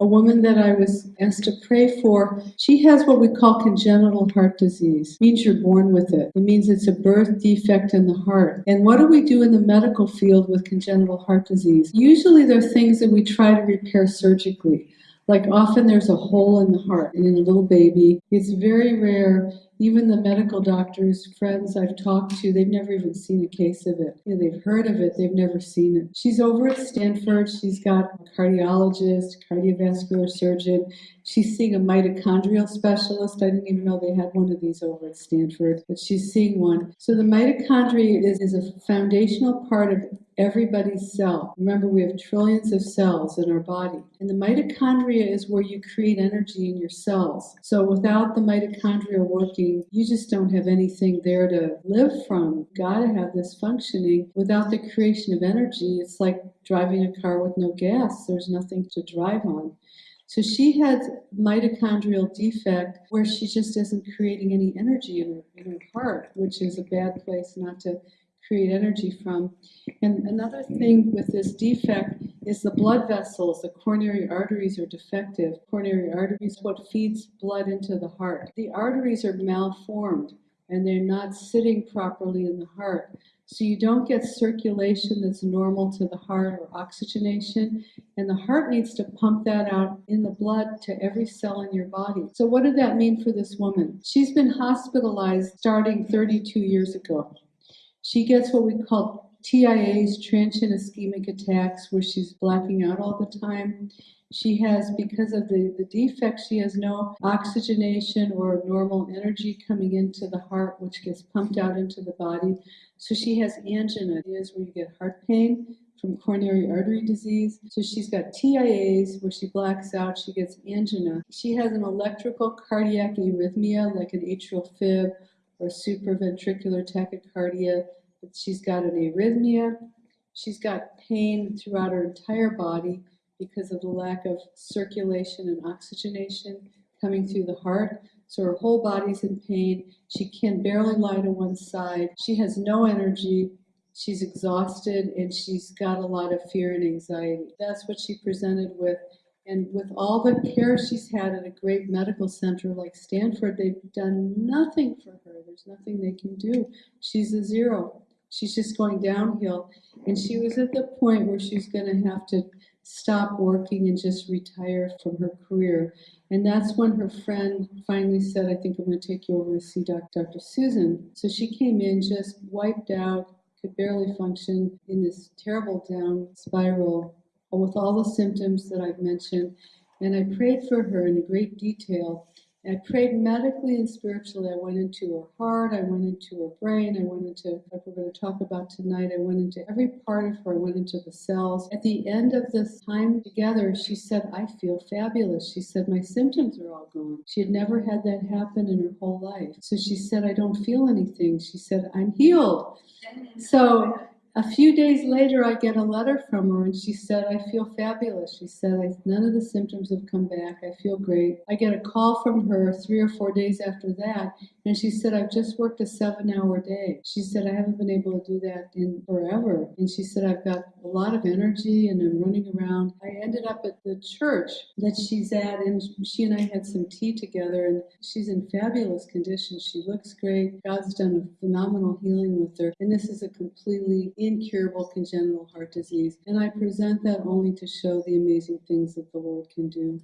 a woman that I was asked to pray for. She has what we call congenital heart disease. It means you're born with it. It means it's a birth defect in the heart. And what do we do in the medical field with congenital heart disease? Usually they're things that we try to repair surgically. Like often there's a hole in the heart in a little baby. It's very rare even the medical doctors, friends I've talked to, they've never even seen a case of it. You know, they've heard of it, they've never seen it. She's over at Stanford. She's got a cardiologist, cardiovascular surgeon. She's seeing a mitochondrial specialist. I didn't even know they had one of these over at Stanford, but she's seeing one. So the mitochondria is, is a foundational part of everybody's cell. Remember, we have trillions of cells in our body. And the mitochondria is where you create energy in your cells. So without the mitochondria working, you just don't have anything there to live from. You've got to have this functioning. Without the creation of energy, it's like driving a car with no gas. There's nothing to drive on. So she had mitochondrial defect where she just isn't creating any energy in her, in her heart, which is a bad place not to create energy from. And another thing with this defect is the blood vessels, the coronary arteries are defective. Coronary arteries what feeds blood into the heart. The arteries are malformed and they're not sitting properly in the heart. So you don't get circulation that's normal to the heart or oxygenation, and the heart needs to pump that out in the blood to every cell in your body. So what did that mean for this woman? She's been hospitalized starting 32 years ago. She gets what we call TIAs, transient ischemic attacks, where she's blacking out all the time. She has, because of the, the defect, she has no oxygenation or normal energy coming into the heart, which gets pumped out into the body. So she has angina, is where you get heart pain from coronary artery disease. So she's got TIAs where she blacks out, she gets angina. She has an electrical cardiac arrhythmia like an atrial fib or supraventricular tachycardia. She's got an arrhythmia. She's got pain throughout her entire body because of the lack of circulation and oxygenation coming through the heart. So her whole body's in pain. She can barely lie to one side. She has no energy. She's exhausted and she's got a lot of fear and anxiety. That's what she presented with and with all the care she's had at a great medical center like Stanford, they've done nothing for her. There's nothing they can do. She's a zero. She's just going downhill. And she was at the point where she's going to have to stop working and just retire from her career. And that's when her friend finally said, I think I'm going to take you over to see Dr. Susan. So she came in just wiped out, could barely function in this terrible down spiral with all the symptoms that I've mentioned. And I prayed for her in great detail. I prayed medically and spiritually. I went into her heart, I went into her brain, I went into, like we're going to talk about tonight, I went into every part of her, I went into the cells. At the end of this time together, she said, I feel fabulous. She said, My symptoms are all gone. She had never had that happen in her whole life. So she said, I don't feel anything. She said, I'm healed. So a few days later, I get a letter from her and she said, I feel fabulous. She said, none of the symptoms have come back. I feel great. I get a call from her three or four days after that and she said, I've just worked a seven hour day. She said, I haven't been able to do that in forever. And she said, I've got a lot of energy and I'm running around. I ended up at the church that she's at and she and I had some tea together and she's in fabulous condition. She looks great. God's done a phenomenal healing with her. And this is a completely incurable congenital heart disease. And I present that only to show the amazing things that the Lord can do.